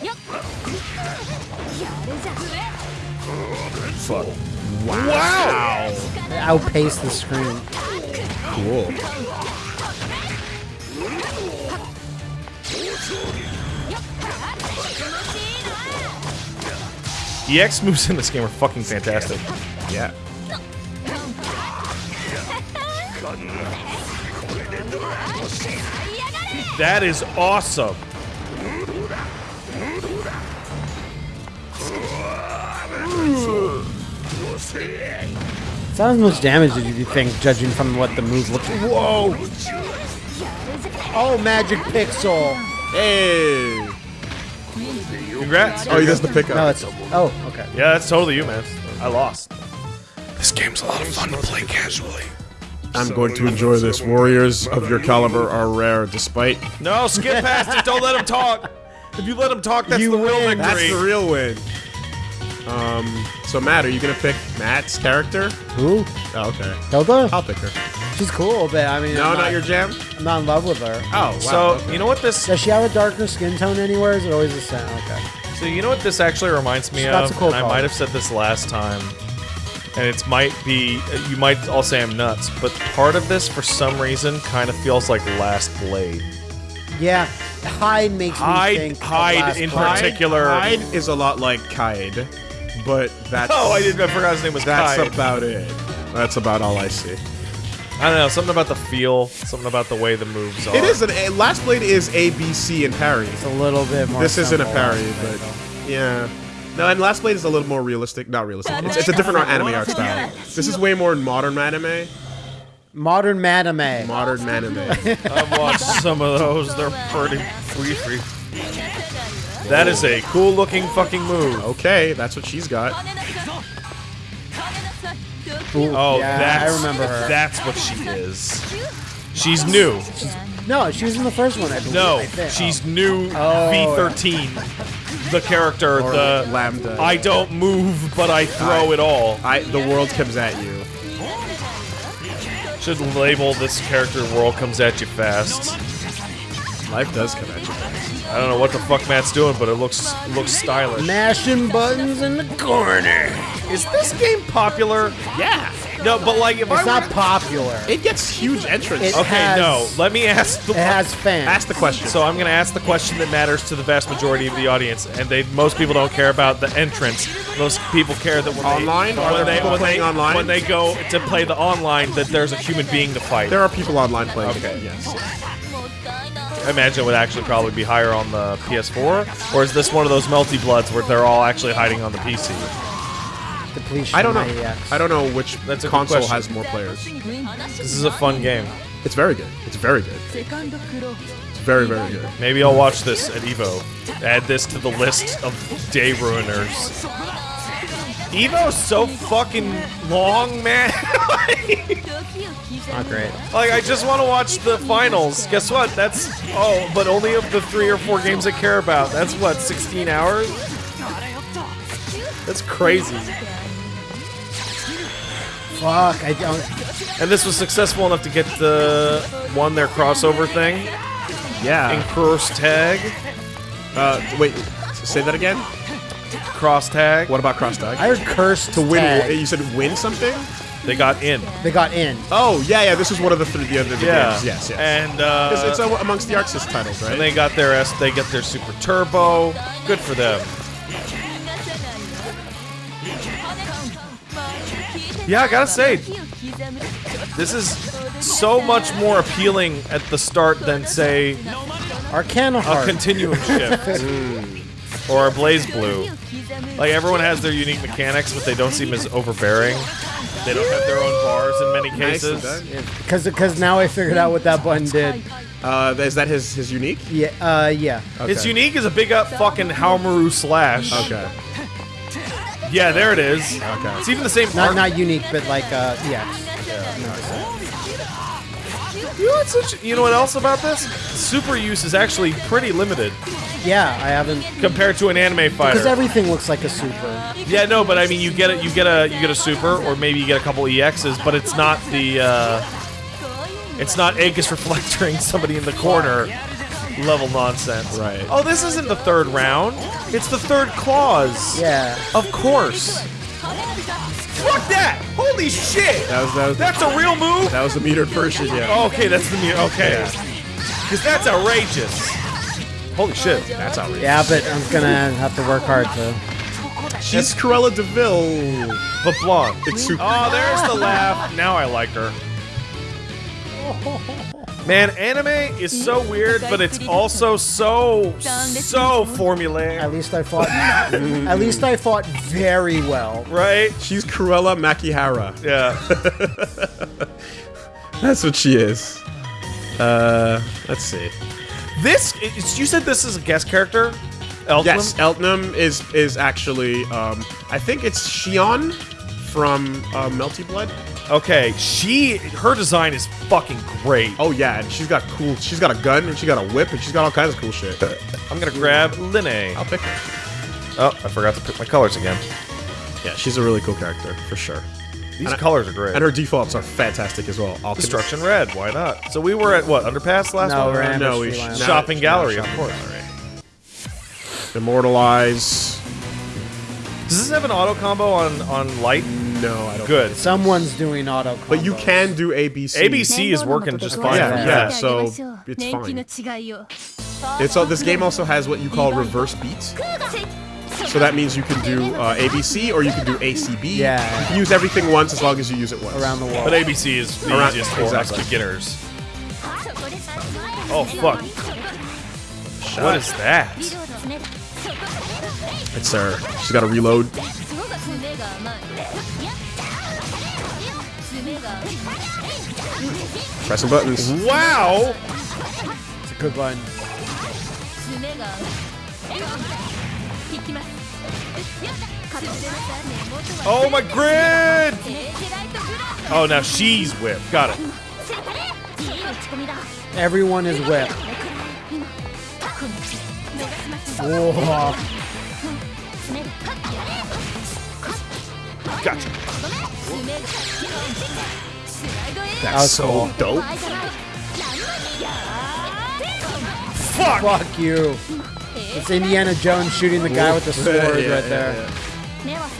や Wow. wow. Outpace the screen. Cool. The X moves in this game are fucking fantastic. Yeah. That is awesome. It's not as much damage as you think, judging from what the move looks like. Whoa! Oh, Magic Pixel! Hey. Congrats. Oh, he does the pickup. No, it's. Oh, okay. Yeah, that's totally you, man. I lost. This game's a lot of fun to play casually. I'm going to enjoy this. Warriors of your caliber are rare, despite. No, skip past it. Don't let him talk. If you let him talk, that's You the real win. victory. That's the real win. Um. So Matt, are you gonna pick Matt's character? Who? Oh, okay. Hilda? I'll pick her. She's cool, but I mean, No, I'm not your jam. I'm not in love with her. Oh, wow. so okay. you know what this? Does she have a darker skin tone anywhere? Is it always the same? Okay. So you know what this actually reminds me That's of, a cool and I call. might have said this last time, and it might be you might all say I'm nuts, but part of this for some reason kind of feels like Last Blade. Yeah, Hyde makes Hyde- me think. of Hyde Last in Blade. particular- Hyde is a lot like Kaede, but that's Oh, I didn't. I forgot his name was That's Kai. about it. That's about all I see. I don't know. Something about the feel. Something about the way the moves are. It is an a, Last Blade is A B C and parry. It's a little bit more. This isn't a simple, parry, but though. yeah. No, and Last Blade is a little more realistic. Not realistic. It's, it's a different anime art style. This is way more modern anime. Modern anime. Modern anime. I've watched some of those. They're pretty free. That is a cool looking fucking move. Okay, that's what she's got. Ooh, Oh, yeah, that's, I remember her. That's what she is. She's new. No, she was in the first one. I believe. No, I think. she's new Oh, V13. The character, Or the Lambda. I don't move, but I throw it all. I the world comes at you. Should label this character "World Comes at You Fast." Life does come at you. Fast. I don't know what the fuck Matt's doing, but it looks looks stylish. mashing buttons in the corner. Is this game popular? Yeah, No, but like if It's I not were- popular. it gets huge entrance. It- Okay, has- no. Let me ask the It has fans. Ask the question. So I'm going to ask the question that matters to the vast majority of the audience, and they most people don't care about the entrance. Most people care that when Online? they, Are when there they, when playing they, online? when they go to play the online, that there's a human being to fight. there are people online playing. Okay. it, Yes. I imagine it would actually probably be higher on the PS4, or is this one of those Melty Bloods where they're all actually hiding on the PC? Depletion I don't know. Uh, I don't know which That's a good console question. has more players. This is a fun game. It's very good. It's very good. It's very very good. Maybe I'll watch this at Evo. Add this to the list of day ruiners. Evo's so fucking long, man. Not great. Like, I just want to watch the finals. Guess what? That's oh, but only of the three or four games I care about. That's what, 16 hours? That's crazy. Fuck. I don't. And this was successful enough to get the one their crossover thing in Yeah. cross tag, Uh, wait. Say that again. Cross tag. What about cross tag? I heard curse to win. tag. You said win something. They got in. They got in. Oh yeah, yeah. This is one of the three the other Yeah. games. Yes, yes. And uh, it's, it's uh, amongst the ArcSys titles, right? and they got their S. They get their super turbo. Good for them. Yeah, I gotta say, this is so much more appealing at the start than say Arcana a Heart. continuum shift or a BlazBlue. Like everyone has their unique mechanics, but they don't seem as overbearing. They don't have their own bars in many cases. done. Because because now I figured out what that button did. Uh, is that his his unique? Yeah. Uh. Yeah. Okay. Its unique is a big up fucking Haomaru slash. Okay. Yeah, there it is. Okay. It's even the same Not art- not unique, but like uh. Yeah. You know, what's such, you know what else about this? Super use is actually pretty limited Yeah. I haven't. compared to an anime fighter Because everything looks like a super. yeah, no, but I mean, you get it. You get a you get a super, or maybe you get a couple EXs, but it's not the. Uh, it's not Aegis reflecting somebody in the corner level nonsense. Right. Oh, this isn't the third round. It's the third clause. Yeah. Of course. Fuck that! Holy shit! That was that was That's a real move. that was the metered version. Yeah. Oh, okay, that's the meter. okay. Because that's outrageous. Holy shit. That's outrageous. Yeah, but I'm gonna have to work hard to. She's Cruella de Vil. But blonde. It's super. Oh, there's the laugh. Now I like her. Man, anime is so weird, but it's also so, so formulaic, At least I fought. at least I fought very well. right? She's Cruella Makihara. Yeah. That's what she is. Uh, let's see. This, it's- you said this is a guest character? Elton? Yes, Eltnum is is actually. Um, I think it's Shion from uh, Melty Blood. Okay, she, her design is fucking great. Oh yeah, and she's got cool. She's got a gun and she got a whip and she's got all kinds of cool shit. I'm gonna grab Linne. I'll pick her. Oh, I forgot to pick my colors again. Yeah, she's a really cool character for sure. These And I- colors are great. And her defaults are fantastic as well. Alchemist- Destruction Red, why not? So we were at what, Underpass last No, one? we're No, we Ambush sh- Line. no, Shopping no, gallery, of course. gallery. Immortalize. Does this have an auto combo on on light? No, I don't. Good. Someone's doing auto. Combo. But you can do ABC. ABC is working just fine. Yeah, for me. yeah. so it's fine. It's all, this game also has what you call reverse beats. So that means you can do uh, ABC or you can do ACB. Yeah. You can use everything once as long as you use it once. around the wall. But ABC is the Around- easiest for exactly. us beginners. Oh fuck! Shut. What is that? It's her. She's gotta reload. Pressing buttons. Wow! It's a good one. Oh my grid! Oh, now she's whipped. Got it. Everyone is whipped. おお Gotcha. That's so dope. Fuck. Fuck you. It's Indiana Jones shooting the guy with the sword yeah, yeah, right there. Yeah,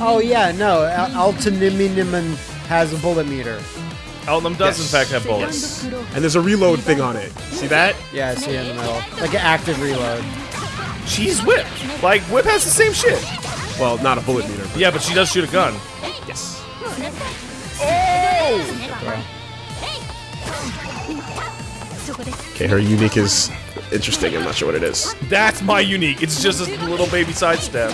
oh yeah, no, Al has a bullet meter. Elton does yes. in fact have bullets. Yes. And there's a reload thing on it. See that? Yeah, I see it in the middle. Like an active reload. She's Whip. Like, Whip has the same shit. Well, not a bullet meter. But yeah, but she does shoot a gun. Yes. Oh! Okay, her unique is interesting. I'm not sure what it is. That's my unique. It's just a little baby sidestep.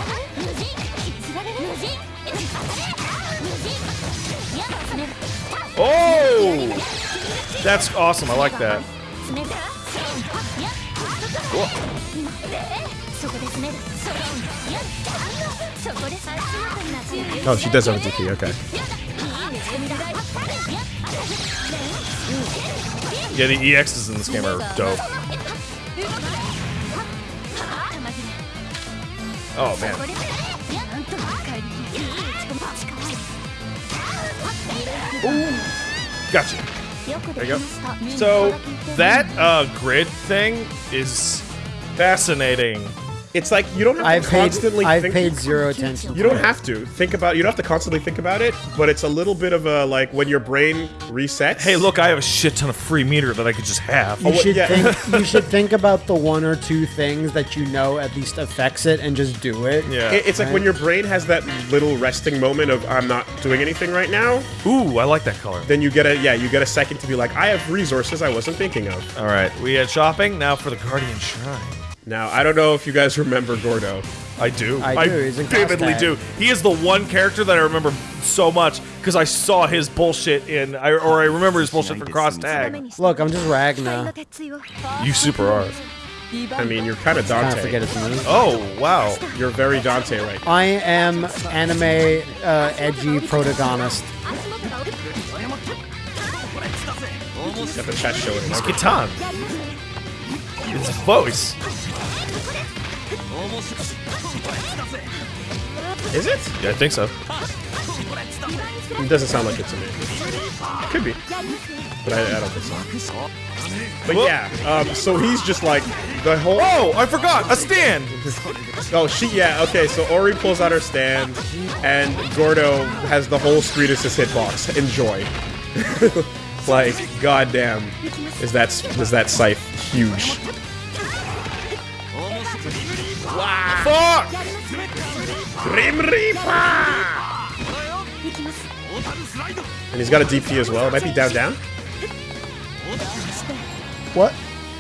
Oh! That's awesome. I like that. Whoa. Oh, oh, she does have a DP, okay. Yeah, the EXs in this game are dope. Oh, man. Ooh. Gotcha. There you go. So, that uh, grid thing is fascinating it's like you don't have I've to paid constantly I've think. paid zero attention. You don't it. have to think about. You don't have to constantly think about it. But it's a little bit of a like when your brain resets. Hey, look, I have a shit ton of free meter that I could just have. You oh, what- should yeah. think you should think about the one or two things that you know at least affects it and just do it. Yeah. It- it's like when your brain has that little resting moment of I'm not doing anything right now. Ooh, I like that color. Then you get a yeah, you get a second to be like I have resources I wasn't thinking of. All right, we had shopping. Now for the Guardian Shrine. Now I don't know if you guys remember Gordeau. I do. I do, he's in vividly do. He is the one character that I remember so much because I saw his bullshit in, I, or I remember his bullshit from Cross Tag. Look, I'm just Ragna. 鉄よ You super are. I mean, you're kind of Kind of forget Dante. it's me. Oh wow. You're very Dante right now. I am anime uh, edgy protagonist. Got the chest showing. It's Kitan. His voice. Is it? Yeah, I think so. It doesn't sound like it to me. Could be, but I, I don't think so. But yeah, um, so he's just like the whole. Oh, I forgot a stand. Oh, she, yeah, okay, so Ori pulls out her stand, and Gordeau has the whole screen as his hitbox. Enjoy. like, goddamn, is that is that scythe huge? Fuck. Grim Reaper! And he's got a DP as well. It might be down, down. What?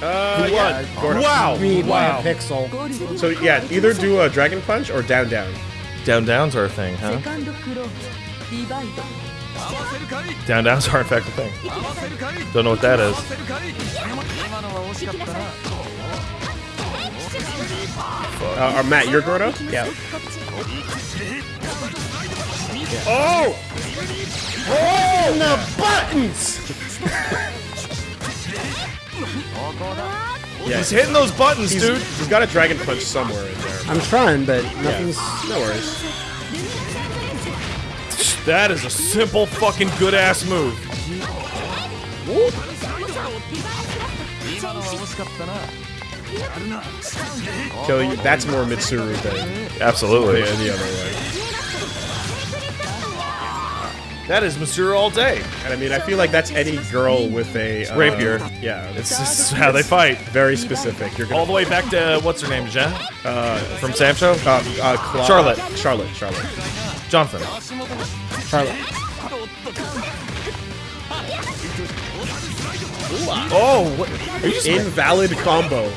Uh, yeah, Gordeau. Wow. Me Wow. a pixel. So yeah, either do a dragon punch or down, down. Down downs are a thing, huh? Down downs are in fact a thing. Don't know what that is. Uh, or Matt, you're Gordeau? Yeah. Oh! Oh, the buttons! Yeah, He's hitting those buttons, he's, dude. he's got a dragon punch somewhere in there. I'm trying, but nothing's. No worries. That is a simple fucking good ass move. Kill you. That's more Mitsuru than Absolutely. the other way. That is Monsieur all day. And I mean, I feel like that's any girl with a uh, Rapier. Yeah, It's it's just how they fight. very specific. You're All the way back to what's her name, Jen? Uh, from Sam Show? uh, uh, Charlotte. Charlotte. Charlotte. Jonathan. Charlotte. Oh, what? Are you Invalid combo.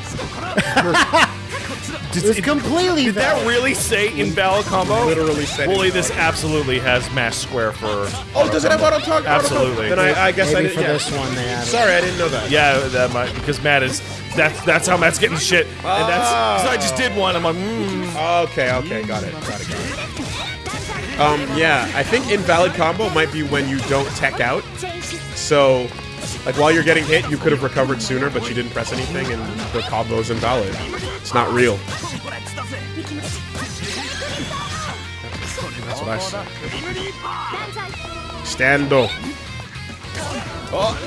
Did, It was it- completely Did that really say invalid combo? Literally said Wooly, this absolutely has mash square for. Oh, does it have auto talk? Absolutely. Then I, I guess I Maybe didn't. for yeah. this one they added. Sorry, I didn't know that. Yeah, that might because Matt is that's that's how Matt's getting shit, and that's so I just did one. I'm like, mm. Okay, okay, got it, got it, got it. Um, yeah, I think invalid combo might be when you don't tech out. So, like while you're getting hit, you could have recovered sooner, but you didn't press anything, and the combo's invalid. It's not real. That's what I said. Stando. Oh.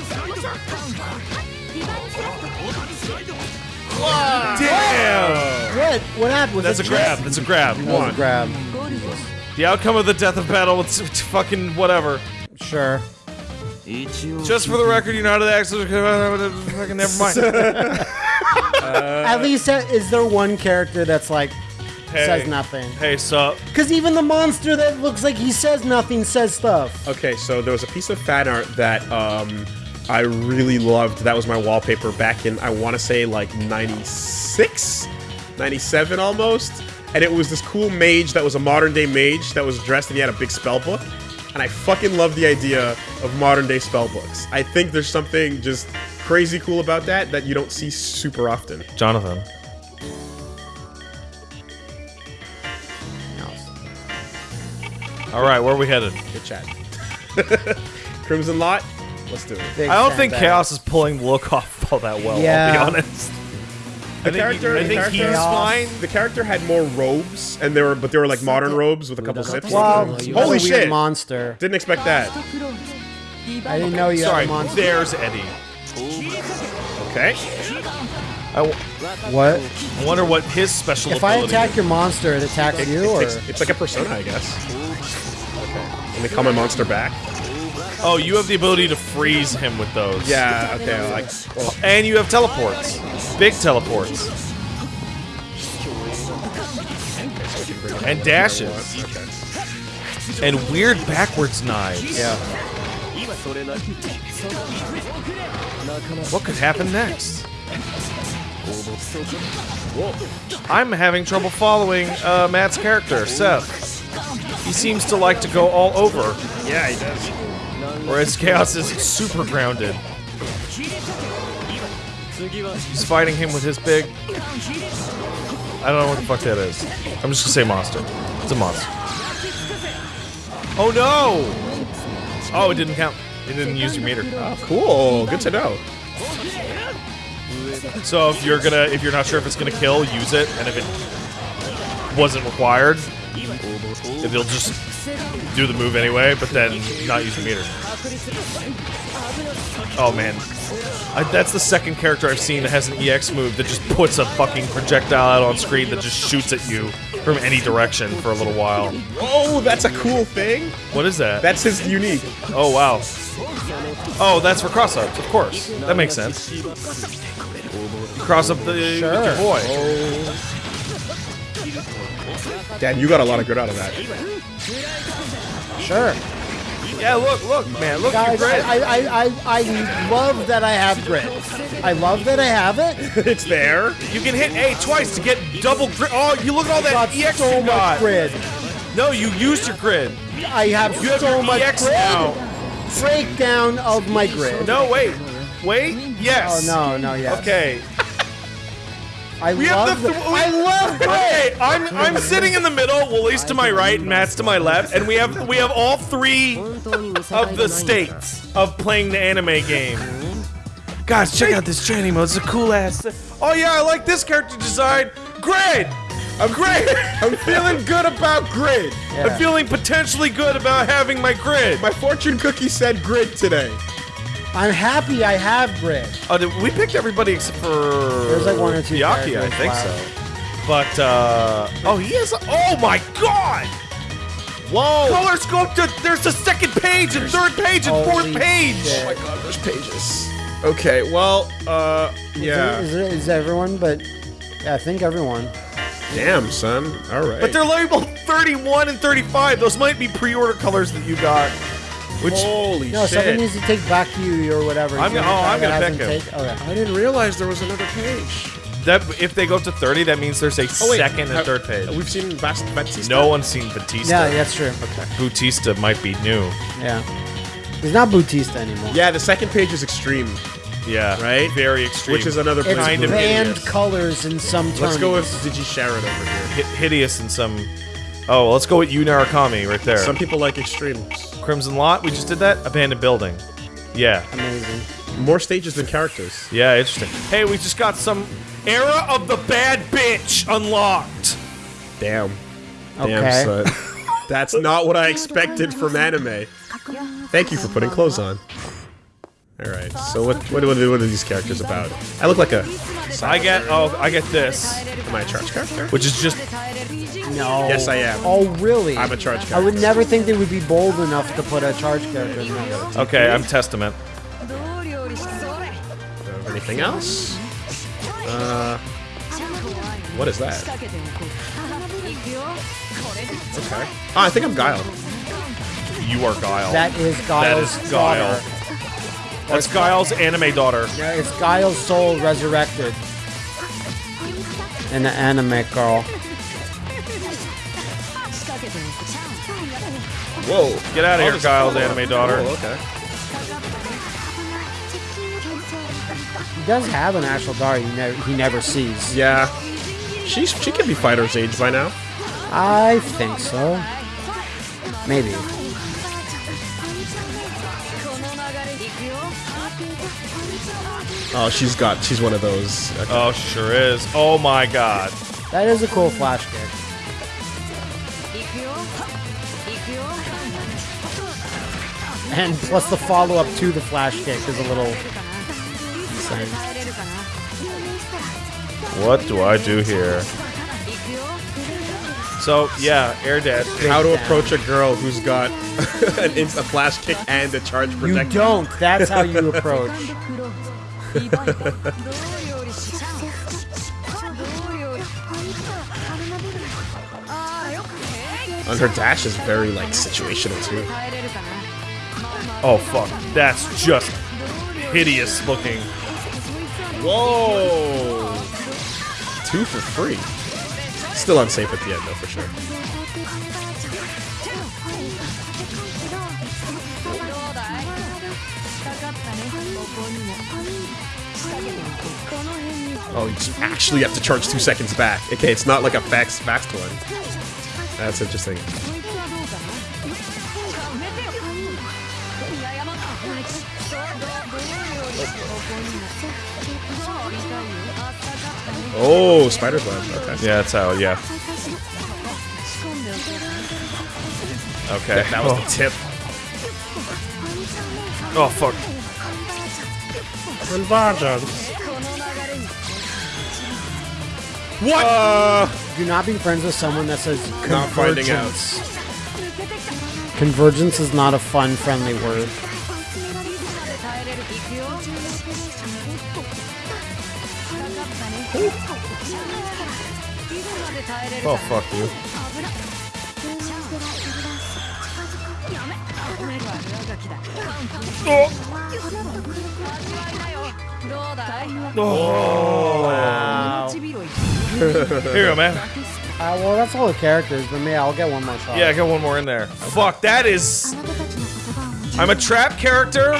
damn. What? What happened? That's a grab. That's a grab. That was a grab. The outcome of the death of battle. It's, it's fucking whatever. Sure. Just for the record, you know how to actually fucking never mind. At least, uh, is there one character that's like Hey. says nothing? Hey, sup? Because even the monster that looks like he says nothing says stuff. Okay, so there was a piece of fan art that um, I really loved. That was my wallpaper back in, I want to say, like 96? 97 almost. And it was this cool mage that was a modern day mage that was dressed and he had a big spell book. And I fucking love the idea of modern day spell books. I think there's something just crazy cool about that that you don't see super often. Jonathan. All right, where are we headed? Good chat. Crimson Lot, let's do it. Big I don't think bag. Chaos is pulling the look off all that well. Yeah. I'll be honest. The I think, character, I the think character- he's fine. The character had more robes, and they were, but they were like modern robes with a couple zips. Well, Holy a shit! monster. Didn't expect that. I didn't know you Sorry, had a monster. there's Eddie. Okay. I, w- What? I wonder what his special If I ability attack your monster, it attacks you, or It's, it's like a persona, I guess. Okay. Let me call my monster back. Oh, you have the ability to freeze him with those. Yeah. Okay. I like. Well, And you have teleports. Big teleports. And dashes. okay. And weird backwards knives. yeah. What could happen next? I'm having trouble following uh, Matt's character, Seth. He seems to like to go all over, Yeah, he does. Whereas Chaos is super grounded. He's fighting him with his big. I don't know what the fuck that is. I'm just gonna say monster. It's a monster. Oh no! Oh, it didn't count. It didn't use your meter. Oh, cool. Good to know. So if you're gonna, if you're not sure if it's gonna kill, use it, and if it wasn't required, it'll just do the move anyway, but then not use the meter. Oh man, I, that's the second character I've seen that has an EX move that just puts a fucking projectile out on screen that just shoots at you from any direction for a little while. Oh, that's a cool thing. What is that? That's his unique. Oh wow. Oh, that's for cross ups, of course. That makes sense. Cross up the your boy. Oh. Dan, you got a lot of good out of that. Sure. Yeah, look, look, man, look, Guys, you're. I, I, I, I love that I have grit. I love that I have it. it's there. You can hit A twice to get double grit. Oh, you look at all that Got EX so you much got. grid. No, you used your grid. I have You have so your much EX grid. now. Breakdown of my grid. No, wait, wait, yes. Oh yes. no, no, yes. Okay. I We have love the. the, I love grid. Okay, I'm I'm sitting in the middle. Woolly's to my right, and Matt's to my left, and we have we have all three of the states of playing the anime game. Guys, check out this training mode. It's a cool ass. Oh yeah, I like this character design. Grid. I'm great. I'm feeling good about grid. I'm feeling potentially good about having my grid. My fortune cookie said grid today. I'm happy I have grid. Oh, did, we picked everybody except for There's like one or two Yaki, I think left. so. But uh oh, he is. Oh my god! Whoa. Color sculpted. There's a second page and third page and fourth Holy page. shit. Oh my god, there's pages. Okay, well, uh, yeah. Is, it, is everyone? But yeah, I think everyone. Damn, son. All right. But they're labeled 31 and 35. Those might be pre-order colors that you got. Which holy No, shit. someone needs to take back you or whatever. I'm gonna- oh, I'm gonna hasn't pick him. take- oh, Okay. I didn't realize there was another page. that if they go up to 30, that means there's a Oh, wait, second and third page. We've seen Bast- Vatista. No one's seen Vatista. Yeah, that's true. Okay. Vatista might be new. Yeah. He's not Vatista anymore. Yeah, the second page is extreme, Yeah. Right? Very extreme. which is another It's kind of banned hideous. colors in some terms. Let's go with Digi Sharon over here. Hi- hideous in some. Oh, well, let's go with Yu Narukami right there. Some people like extremes. Crimson Lot. We just did that. Abandoned building. Yeah. Amazing. More stages than characters. Yeah. Interesting. Hey, we just got some era of the bad bitch unlocked. Damn. Okay. Damn, son. That's not what I expected from anime. Thank you for putting clothes on. All right. So what what, what, are, what are these characters about? I look like a. I get. Oh, I get this, Am I a charge character? which is just. No. Yes, I am. Oh, really? I'm a charge character. I would never think they would be bold enough to put a charge character in that. Okay, I'm Testament. Uh, anything else? Uh, what is that? Okay. Oh, I think I'm Guile. You are Guile. That is Guile's is Guile. daughter. That's Guile's anime daughter. Yeah, it's Guile's soul resurrected. An anime girl. Whoa. Get out of here, Guile's anime daughter. Oh, okay. He does have an actual daughter he, never he never sees. Yeah. She's she could be fighter's age by now. I think so. Maybe. Oh, she's got she's one of those. Okay. Oh, she sure is. Oh my god. That is a cool flash kick. And plus the follow-up to the flash kick is a little insane. What do I do here? So, yeah, Air Dead. How to approach a girl who's got an insta flash kick and a charge You don't. That's how you approach. And her dash is very like situational too. Oh, fuck. That's just hideous looking. Whoa! Two for free. Still unsafe at the end though, for sure. Oh, you actually have to charge two seconds back. Okay, it's not like a fast fast one. That's interesting. Oh, spider's web. Okay. Yeah, that's how, yeah. Okay. That was the tip. Oh, fuck. What? Uh, Do not be friends with someone that says Not finding out. convergence. Convergence is not a fun, friendly word. Oh, fuck you. Wow. Here you go, man. Uh, well, that's all the characters, but maybe I'll get one more shot. Yeah, I got one more in there. Fuck, that is. I'm a trap character,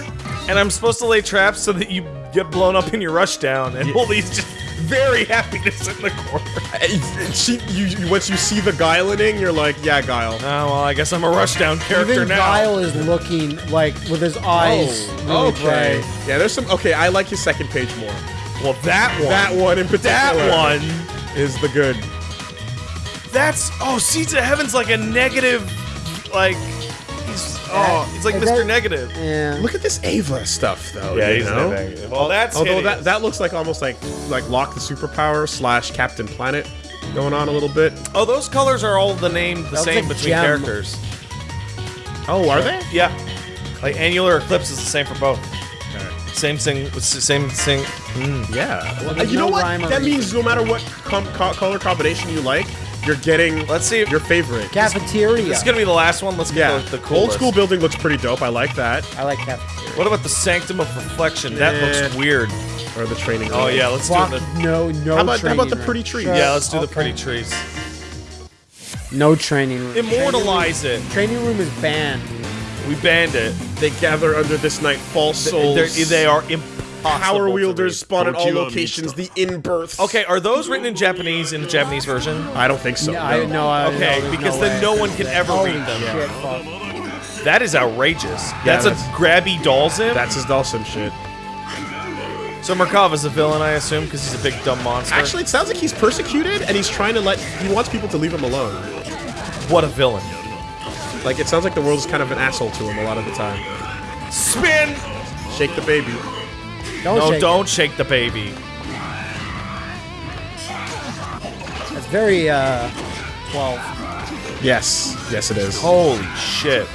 and I'm supposed to lay traps so that you get blown up in your rushdown, and Woolly's just very happiness in the corner. She, you, you, once you see the Guilening, you're like, yeah, Guile. Oh, well, I guess I'm a rushdown character Even now. Guile is looking like with his eyes oh, really okay. bright. Yeah, there's some. Okay, I like his second page more. Well, that one. That one in particular. That one. is the good. That's. Oh, Seeds of Heaven's like a negative. Like. He's. Oh, he's like Mr. that- Negative. Yeah. Look at this Ava stuff, though. Yeah, you he's know? negative. Well, that's. Although that hideous. that looks like almost like like Lock the Superpower slash Captain Planet going on a little bit. Oh, those colors are all the name the That looks same like between gem. characters. Oh, are they? Yeah. Like annular eclipse is the same for both. Same thing. Same thing. Hmm. Yeah. Well, There's you know no what? rhyme or That reason. means no matter what com- co- color combination you like, you're getting Let's see your favorite. Cafeteria. this is gonna be the last one. Let's yeah, get the, the old school building looks pretty dope. I like that. I like cafeteria. What about the Sanctum of Reflection? That Eh. looks weird. or the training. Oh room. yeah, let's do the. no, no. How about- how about the pretty trees? Sure. Yeah, let's do the pretty trees. No training room. Immortalize it. Training room is banned. We banned it. They gather under this night false souls. They're, they are impossible. Power to wielders read. spawn at all locations. The in-births. Okay, are those written in Japanese in the Japanese version? I don't think so. No, I, no. no, I, Okay, no, because no then way. no one can ever Holy read them. shit, fuck. That is outrageous. That's, a that's- grabby doll sim. That's his Dawson shit. so Merkava's a villain, I assume, because he's a big dumb monster. Actually, it sounds like he's persecuted and he's trying to let. He wants people to leave him alone. what a villain! Like it sounds like the world is kind of an asshole to him a lot of the time. Spin. Shake the baby. Don't No, shake don't shake the baby. That's very uh, twelve. Yes, yes, it is. Holy shit!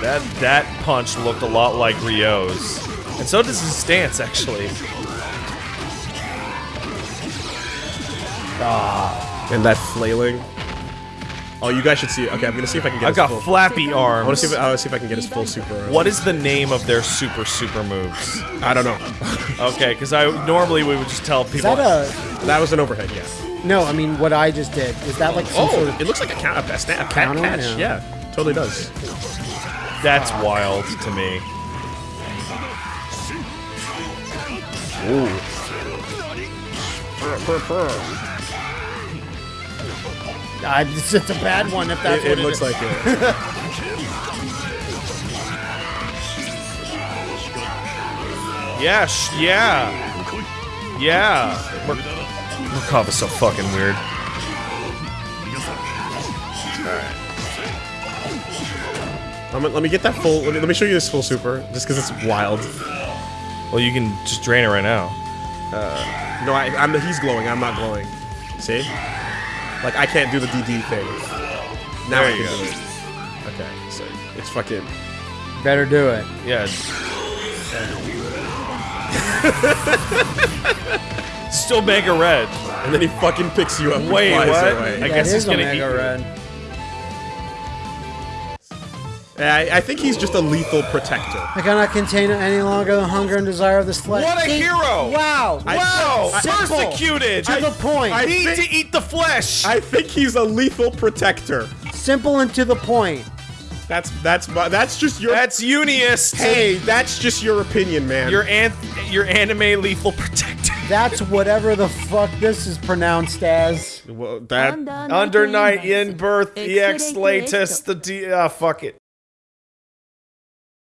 That that punch looked a lot like Ryo's, and so does his stance actually. Ah. And that flailing. Oh, you guys should see it. Okay, I'm gonna see if I can get. I've his got full, flappy I want to arms. see if I want to see if I can get his full super. uh, What is the name of their super super moves? I don't know. Okay, because I normally we would just tell people Is that a? that was an overhead. Yeah. No, I mean what I just did. Is that like some Oh, sort of? it looks like a count. A snap. A cat Counter? catch. Yeah. Yeah. totally does. That's wild to me. Uh, it's, it's a bad one if that's It, what it looks is. like it. Yeah, sh- yeah, yeah. Mer- Merkava's so fucking weird. I'm, gonna- let me get that full. Let me, let me show you this full super, just because it's wild. Well, you can just drain it right now. No, I, I'm. He's glowing. I'm not glowing. See? Like I can't do the DD thing. Now There I you can go. do it. Okay, so it's fucking. Better do it. Yeah. Still mega red. And then he fucking picks you up. and Wait, flies what? away. I That guess he's gonna Mega eat. Red. I, I think he's just a lethal protector. I cannot contain any longer the hunger and desire of this flesh. What a See? hero! Wow! Wow! Simple. Persecuted! To the point. I Need to eat the flesh! I think he's a lethal protector. Simple and to the point. That's that's that's just your. That's Unius. hey, that's just your opinion, man. Your an- your anime lethal protector. That's whatever the fuck this is pronounced as. well, that Under night in birth, ex latest, the D. Ah, fuck it.